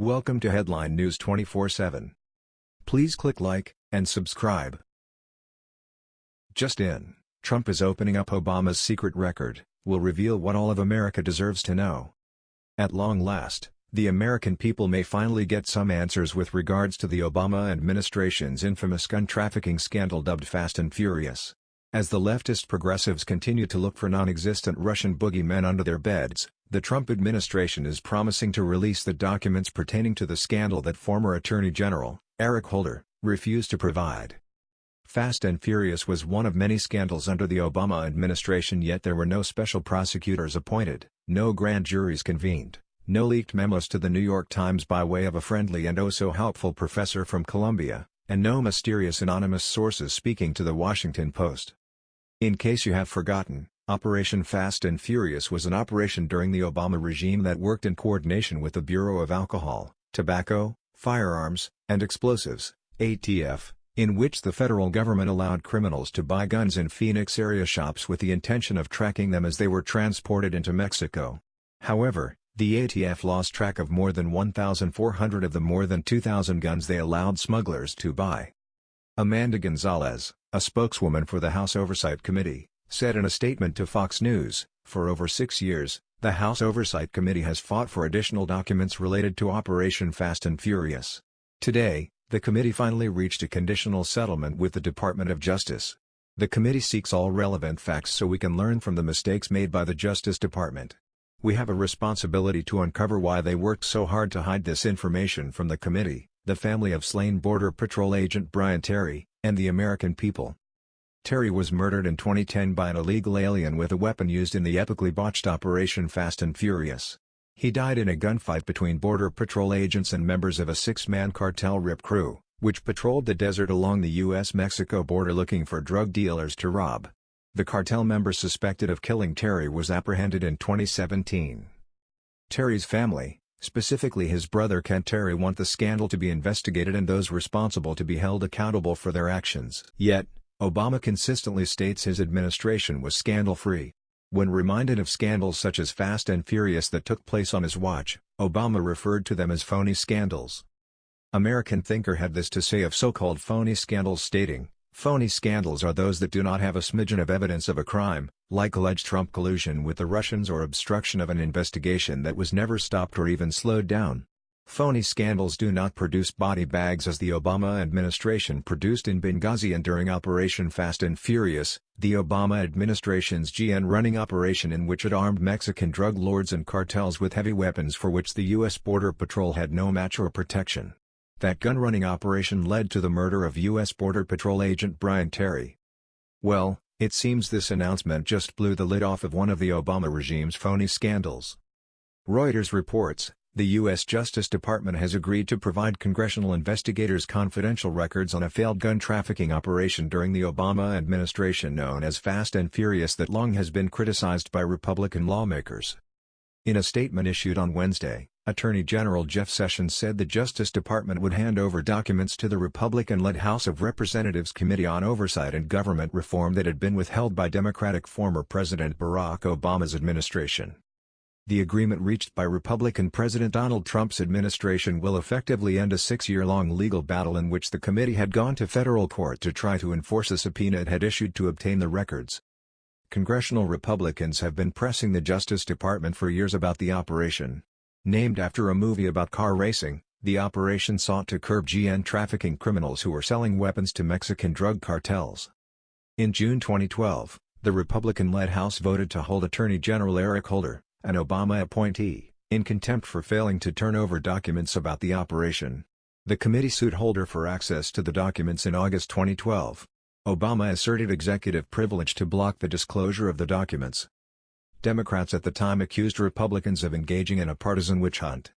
Welcome to Headline News 24/7. Please click like and subscribe. Just in, Trump is opening up Obama's secret record, will reveal what all of America deserves to know. At long last, the American people may finally get some answers with regards to the Obama administration's infamous gun trafficking scandal dubbed Fast and Furious. As the leftist progressives continue to look for non-existent Russian boogeymen under their beds, the Trump administration is promising to release the documents pertaining to the scandal that former Attorney General, Eric Holder, refused to provide. Fast and Furious was one of many scandals under the Obama administration yet there were no special prosecutors appointed, no grand juries convened, no leaked memos to the New York Times by way of a friendly and oh-so-helpful professor from Columbia, and no mysterious anonymous sources speaking to the Washington Post. In case you have forgotten, Operation Fast and Furious was an operation during the Obama regime that worked in coordination with the Bureau of Alcohol, Tobacco, Firearms, and Explosives, ATF, in which the federal government allowed criminals to buy guns in Phoenix area shops with the intention of tracking them as they were transported into Mexico. However, the ATF lost track of more than 1,400 of the more than 2,000 guns they allowed smugglers to buy. Amanda Gonzalez, a spokeswoman for the House Oversight Committee, said in a statement to Fox News, for over six years, the House Oversight Committee has fought for additional documents related to Operation Fast and Furious. Today, the committee finally reached a conditional settlement with the Department of Justice. The committee seeks all relevant facts so we can learn from the mistakes made by the Justice Department. We have a responsibility to uncover why they worked so hard to hide this information from the committee, the family of slain Border Patrol agent Brian Terry, and the American people. Terry was murdered in 2010 by an illegal alien with a weapon used in the epically botched Operation Fast and Furious. He died in a gunfight between Border Patrol agents and members of a six-man cartel RIP crew, which patrolled the desert along the U.S.-Mexico border looking for drug dealers to rob. The cartel member suspected of killing Terry was apprehended in 2017. Terry's family, specifically his brother Kent Terry want the scandal to be investigated and those responsible to be held accountable for their actions. Yet, Obama consistently states his administration was scandal-free. When reminded of scandals such as Fast and Furious that took place on his watch, Obama referred to them as phony scandals. American Thinker had this to say of so-called phony scandals stating, Phony scandals are those that do not have a smidgen of evidence of a crime, like alleged Trump collusion with the Russians or obstruction of an investigation that was never stopped or even slowed down. Phony scandals do not produce body bags as the Obama administration produced in Benghazi and during Operation Fast and Furious, the Obama administration's GN running operation in which it armed Mexican drug lords and cartels with heavy weapons for which the U.S. Border Patrol had no match or protection. That gun-running operation led to the murder of U.S. Border Patrol agent Brian Terry. Well, it seems this announcement just blew the lid off of one of the Obama regime's phony scandals. Reuters reports, the U.S. Justice Department has agreed to provide congressional investigators confidential records on a failed gun trafficking operation during the Obama administration known as Fast and Furious that long has been criticized by Republican lawmakers. In a statement issued on Wednesday, Attorney General Jeff Sessions said the Justice Department would hand over documents to the Republican-led House of Representatives Committee on Oversight and Government Reform that had been withheld by Democratic former President Barack Obama's administration. The agreement reached by Republican President Donald Trump's administration will effectively end a six-year-long legal battle in which the committee had gone to federal court to try to enforce a subpoena it had issued to obtain the records. Congressional Republicans have been pressing the Justice Department for years about the operation. Named after a movie about car racing, the operation sought to curb GN trafficking criminals who were selling weapons to Mexican drug cartels. In June 2012, the Republican-led House voted to hold Attorney General Eric Holder, an Obama appointee, in contempt for failing to turn over documents about the operation. The committee sued Holder for access to the documents in August 2012. Obama asserted executive privilege to block the disclosure of the documents. Democrats at the time accused Republicans of engaging in a partisan witch hunt.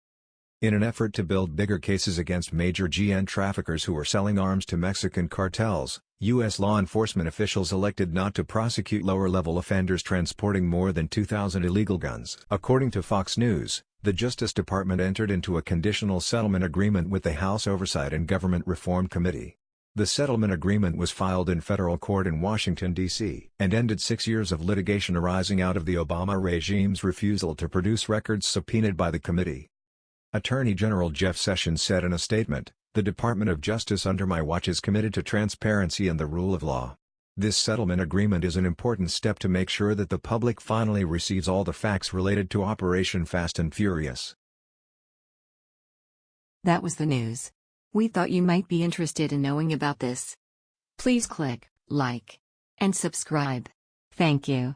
In an effort to build bigger cases against major GN traffickers who were selling arms to Mexican cartels, U.S. law enforcement officials elected not to prosecute lower-level offenders transporting more than 2,000 illegal guns. According to Fox News, the Justice Department entered into a conditional settlement agreement with the House Oversight and Government Reform Committee. The settlement agreement was filed in federal court in Washington, D.C. and ended six years of litigation arising out of the Obama regime's refusal to produce records subpoenaed by the committee. Attorney General Jeff Sessions said in a statement, The Department of Justice under my watch is committed to transparency and the rule of law. This settlement agreement is an important step to make sure that the public finally receives all the facts related to Operation Fast and Furious. That was the news. We thought you might be interested in knowing about this. Please click like and subscribe. Thank you.